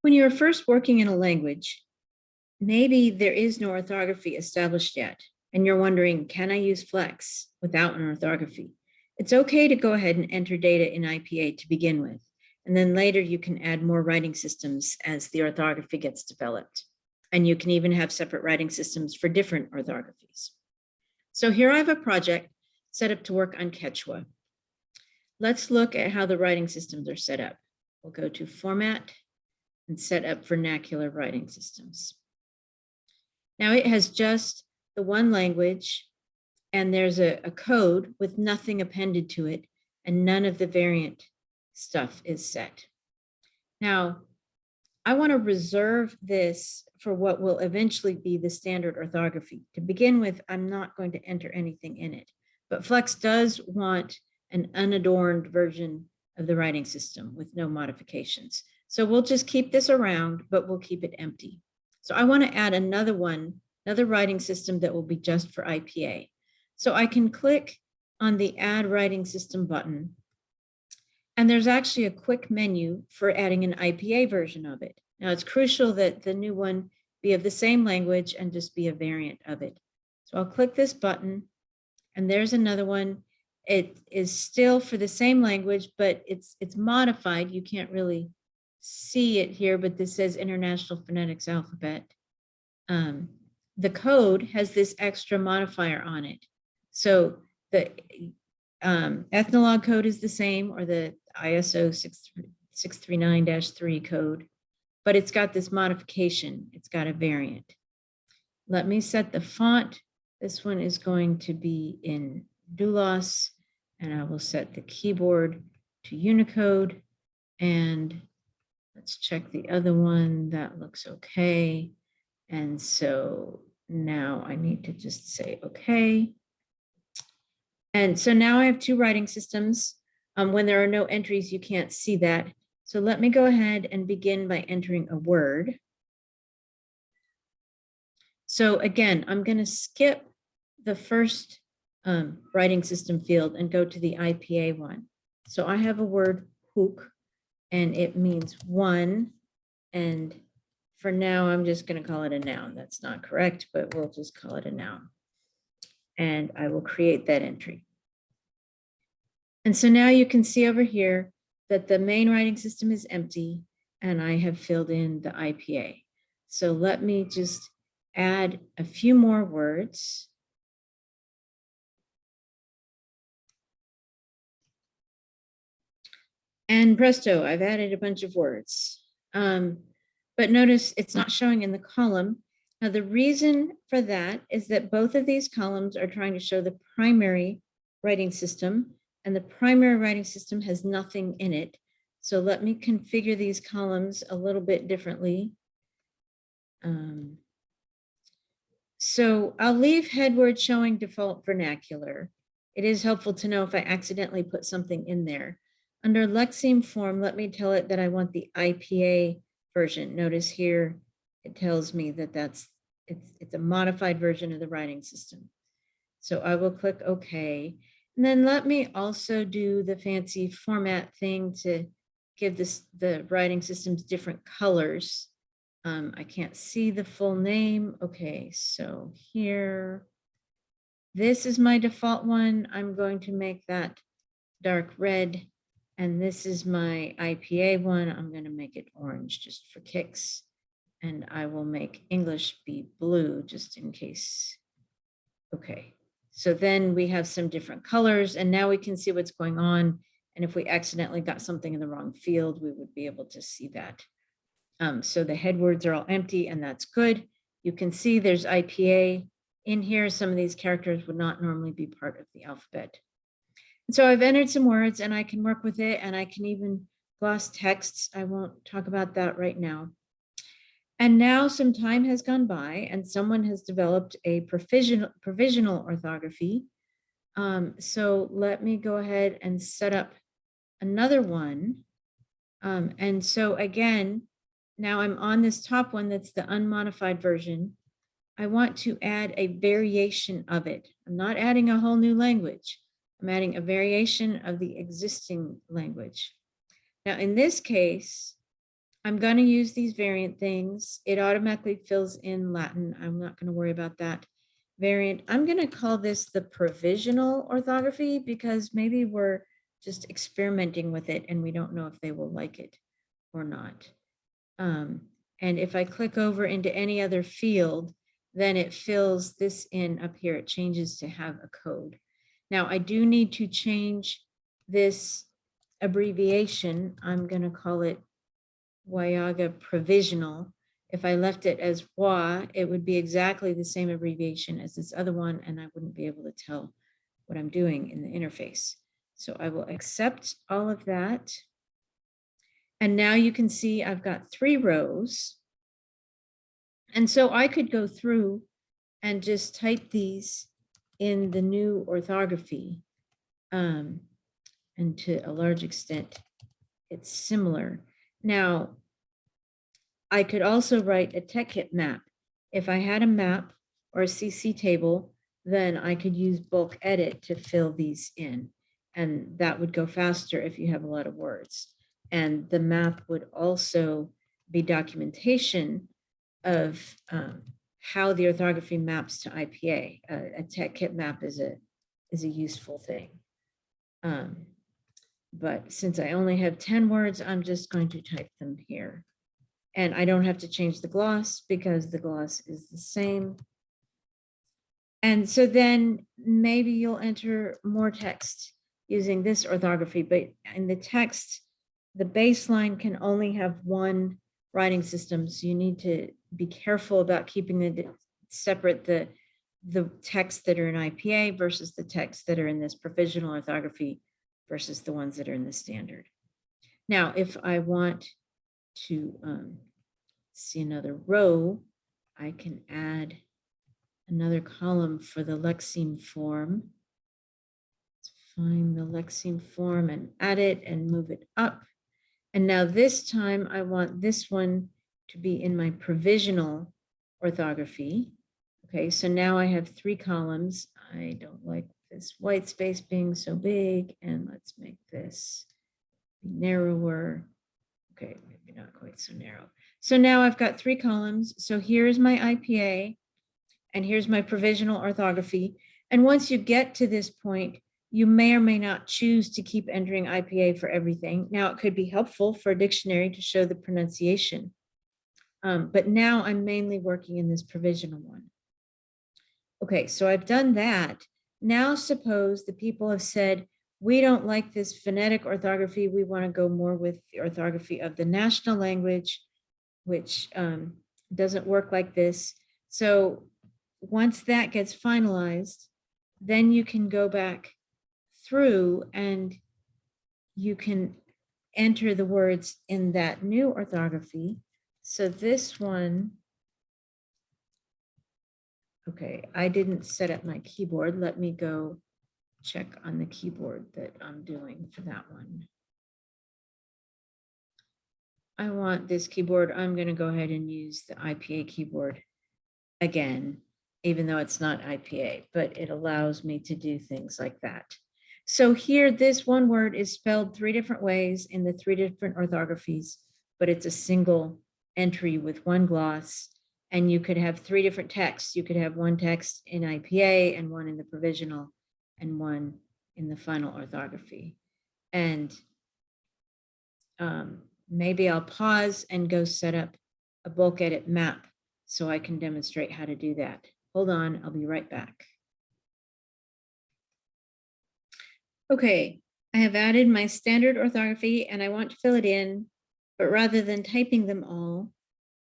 When you're first working in a language, maybe there is no orthography established yet, and you're wondering, can I use Flex without an orthography? It's okay to go ahead and enter data in IPA to begin with, and then later you can add more writing systems as the orthography gets developed. And you can even have separate writing systems for different orthographies. So here I have a project set up to work on Quechua. Let's look at how the writing systems are set up. We'll go to Format and Set up Vernacular Writing Systems. Now it has just the one language and there's a, a code with nothing appended to it and none of the variant stuff is set. Now, I want to reserve this for what will eventually be the standard orthography. To begin with, I'm not going to enter anything in it, but Flex does want an unadorned version of the writing system with no modifications. So we'll just keep this around, but we'll keep it empty. So I want to add another one, another writing system that will be just for IPA. So I can click on the add writing system button. And there's actually a quick menu for adding an IPA version of it. Now it's crucial that the new one be of the same language and just be a variant of it. So I'll click this button and there's another one. It is still for the same language, but it's it's modified. You can't really see it here, but this says International Phonetics Alphabet. Um, the code has this extra modifier on it. So the um, ethnologue code is the same or the ISO 639-3 code, but it's got this modification. It's got a variant. Let me set the font. This one is going to be in Doulos and I will set the keyboard to Unicode. And let's check the other one. That looks okay. And so now I need to just say okay. And so now I have two writing systems. Um, when there are no entries, you can't see that. So let me go ahead and begin by entering a word. So again, I'm going to skip the first um, writing system field and go to the IPA one. So I have a word hook and it means one. And for now, I'm just going to call it a noun. That's not correct, but we'll just call it a noun. And I will create that entry. And so now you can see over here that the main writing system is empty and I have filled in the IPA. So let me just add a few more words. And presto, I've added a bunch of words. Um, but notice it's not showing in the column. Now the reason for that is that both of these columns are trying to show the primary writing system and the primary writing system has nothing in it. So let me configure these columns a little bit differently. Um, so I'll leave headword showing default vernacular. It is helpful to know if I accidentally put something in there. Under Lexeme form, let me tell it that I want the IPA version. Notice here, it tells me that that's it's, it's a modified version of the writing system. So I will click OK. And then let me also do the fancy format thing to give this the writing systems different colors. Um, I can't see the full name. Okay, so here, this is my default one. I'm going to make that dark red. And this is my IPA one. I'm going to make it orange just for kicks. And I will make English be blue just in case. Okay, so then we have some different colors and now we can see what's going on. And if we accidentally got something in the wrong field, we would be able to see that. Um, so the headwords are all empty and that's good. You can see there's IPA in here. Some of these characters would not normally be part of the alphabet. So I've entered some words and I can work with it and I can even gloss texts. I won't talk about that right now. And now some time has gone by and someone has developed a provisional, provisional orthography. Um, so let me go ahead and set up another one. Um, and so again, now I'm on this top one that's the unmodified version. I want to add a variation of it. I'm not adding a whole new language. I'm adding a variation of the existing language. Now in this case, I'm going to use these variant things. It automatically fills in Latin. I'm not going to worry about that. Variant, I'm going to call this the provisional orthography because maybe we're just experimenting with it and we don't know if they will like it or not. Um, and if I click over into any other field, then it fills this in up here. It changes to have a code. Now I do need to change this abbreviation. I'm going to call it Wayaga Provisional. If I left it as WA, it would be exactly the same abbreviation as this other one, and I wouldn't be able to tell what I'm doing in the interface. So I will accept all of that. And now you can see I've got three rows. And so I could go through and just type these in the new orthography. Um, and to a large extent, it's similar. Now, I could also write a TECkit map. If I had a map or a CC table, then I could use bulk edit to fill these in. And that would go faster if you have a lot of words. And the map would also be documentation of um, how the orthography maps to IPA. A, a TECkit map is a, is a useful thing. Um, but since I only have 10 words, I'm just going to type them here. And I don't have to change the gloss because the gloss is the same. And so then maybe you'll enter more text using this orthography, but in the text, the baseline can only have one writing systems, you need to be careful about keeping the separate the the texts that are in IPA versus the texts that are in this provisional orthography versus the ones that are in the standard. Now, if I want to um, see another row, I can add another column for the Lexeme form. Let's find the Lexeme form and add it and move it up. And now this time I want this one to be in my provisional orthography. Okay, so now I have three columns. I don't like this white space being so big and let's make this narrower. Okay, maybe not quite so narrow. So now I've got three columns. So here's my IPA and here's my provisional orthography. And once you get to this point, you may or may not choose to keep entering IPA for everything. Now it could be helpful for a dictionary to show the pronunciation. Um, but now I'm mainly working in this provisional one. Okay, so I've done that. Now suppose the people have said, we don't like this phonetic orthography. We want to go more with the orthography of the national language, which um, doesn't work like this. So once that gets finalized, then you can go back through and you can enter the words in that new orthography. So this one Okay, I didn't set up my keyboard. Let me go check on the keyboard that I'm doing for that one. I want this keyboard. I'm going to go ahead and use the IPA keyboard again, even though it's not IPA, but it allows me to do things like that. So here, this one word is spelled three different ways in the three different orthographies, but it's a single entry with one gloss and you could have three different texts. You could have one text in IPA and one in the provisional and one in the final orthography. And um, maybe I'll pause and go set up a bulk edit map so I can demonstrate how to do that. Hold on, I'll be right back. Okay, I have added my standard orthography and I want to fill it in, but rather than typing them all,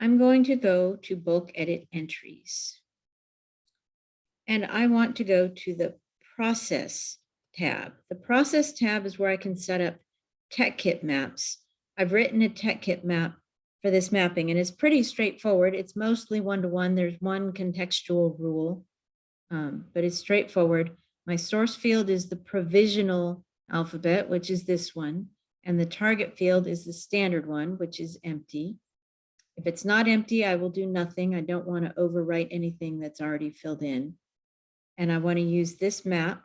I'm going to go to bulk edit entries. And I want to go to the process tab. The process tab is where I can set up TECkit maps. I've written a TECkit map for this mapping and it's pretty straightforward. It's mostly one-to-one. -one. There's one contextual rule, um, but it's straightforward. My source field is the provisional alphabet, which is this one. And the target field is the standard one, which is empty. If it's not empty, I will do nothing. I don't want to overwrite anything that's already filled in. And I want to use this map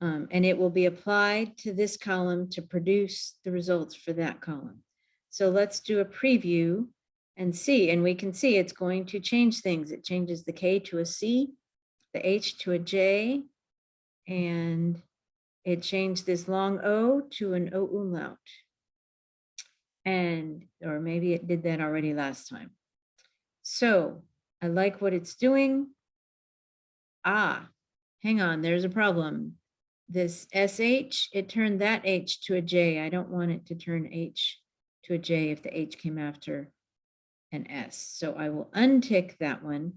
um, and it will be applied to this column to produce the results for that column. So let's do a preview and see, and we can see it's going to change things. It changes the K to a C, the H to a J, and it changed this long O to an O umlaut. And, or maybe it did that already last time. So I like what it's doing. Ah, hang on, there's a problem. This SH, it turned that H to a J. I don't want it to turn H to a J if the H came after an S. So I will untick that one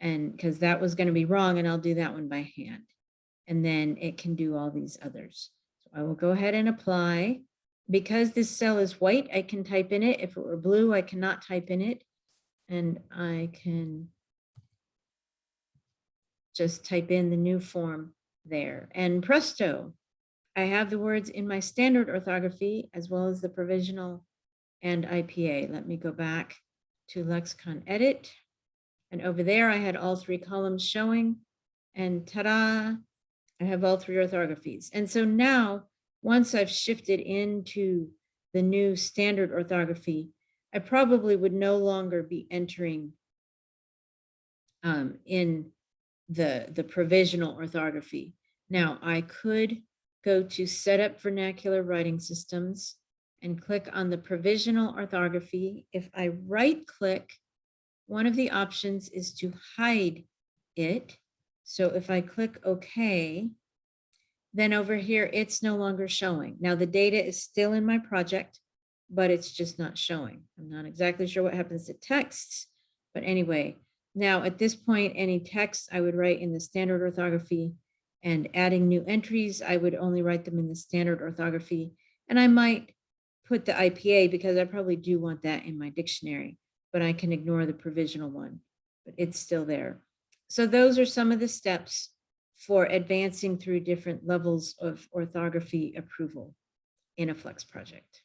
and because that was going to be wrong and I'll do that one by hand. And then it can do all these others. So I will go ahead and apply. Because this cell is white, I can type in it. If it were blue, I cannot type in it. And I can just type in the new form there. And presto, I have the words in my standard orthography as well as the provisional and IPA. Let me go back to lexicon edit. And over there, I had all three columns showing and ta-da, I have all three orthographies. And so now, once I've shifted into the new standard orthography, I probably would no longer be entering um, in the, the provisional orthography. Now I could go to set up vernacular writing systems and click on the provisional orthography. If I right click, one of the options is to hide it. So if I click OK, then over here, it's no longer showing. Now the data is still in my project, but it's just not showing. I'm not exactly sure what happens to texts, but anyway, now at this point, any text I would write in the standard orthography and adding new entries, I would only write them in the standard orthography. And I might put the IPA because I probably do want that in my dictionary, but I can ignore the provisional one, but it's still there. So those are some of the steps for advancing through different levels of orthography approval in a Flex project.